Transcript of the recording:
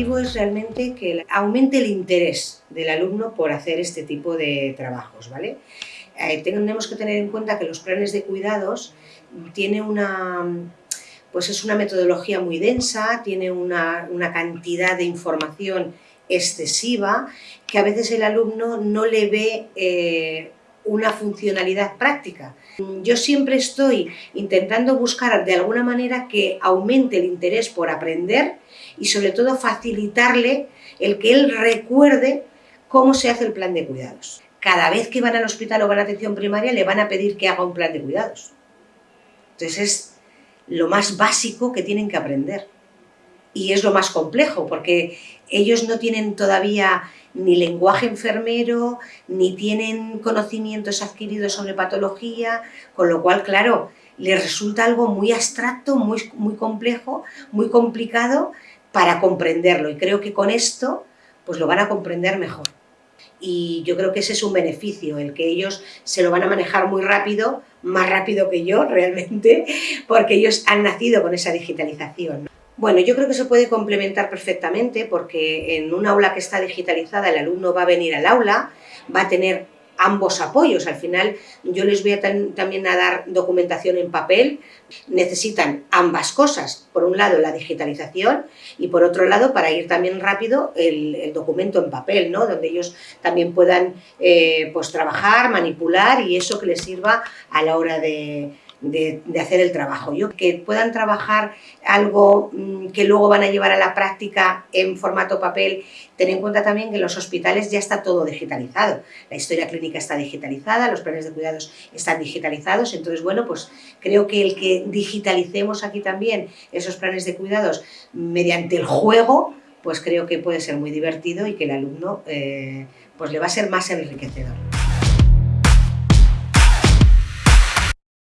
es realmente que aumente el interés del alumno por hacer este tipo de trabajos, ¿vale? Eh, tenemos que tener en cuenta que los planes de cuidados tiene una, pues es una metodología muy densa, tiene una, cantidad de información excesiva que a veces el alumno no le ve eh, una funcionalidad práctica. Yo siempre estoy intentando buscar de alguna manera que aumente el interés por aprender y sobre todo facilitarle el que él recuerde cómo se hace el plan de cuidados. Cada vez que van al hospital o van a atención primaria le van a pedir que haga un plan de cuidados. Entonces es lo más básico que tienen que aprender. Y es lo más complejo, porque ellos no tienen todavía ni lenguaje enfermero, ni tienen conocimientos adquiridos sobre patología, con lo cual, claro, les resulta algo muy abstracto, muy, muy complejo, muy complicado para comprenderlo. Y creo que con esto pues lo van a comprender mejor. Y yo creo que ese es un beneficio, el que ellos se lo van a manejar muy rápido, más rápido que yo realmente, porque ellos han nacido con esa digitalización. Bueno, yo creo que se puede complementar perfectamente porque en un aula que está digitalizada el alumno va a venir al aula, va a tener ambos apoyos. Al final yo les voy a también a dar documentación en papel. Necesitan ambas cosas. Por un lado la digitalización y por otro lado para ir también rápido el, documento en papel, ¿no? donde ellos también puedan eh, pues, trabajar, manipular y eso que les sirva a la hora de, de, hacer el trabajo. Yo, que puedan trabajar algo mm, que luego van a llevar a la práctica en formato papel, ten en cuenta también que en los hospitales ya está todo digitalizado. La historia clínica está digitalizada, los planes de cuidados están digitalizados, entonces, bueno, pues creo que el que digitalicemos aquí también esos planes de cuidados mediante el juego, pues creo que puede ser muy divertido y que el alumno eh, pues le va a ser más enriquecedor.